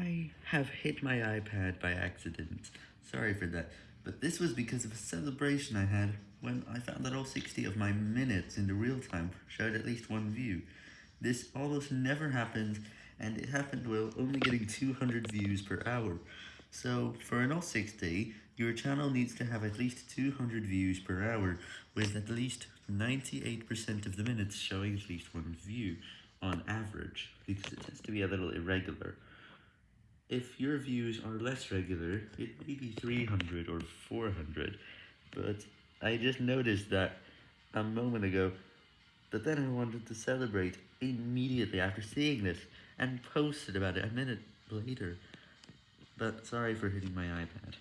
I have hit my iPad by accident. Sorry for that. But this was because of a celebration I had when I found that all 60 of my minutes in the real time showed at least one view. This almost never happens, and it happened while only getting 200 views per hour. So, for an all 60, your channel needs to have at least 200 views per hour, with at least 98% of the minutes showing at least one view, on average, because it tends to be a little irregular. If your views are less regular, it may be 300 or 400, but I just noticed that a moment ago, but then I wanted to celebrate immediately after seeing this, and posted about it a minute later. But sorry for hitting my iPad.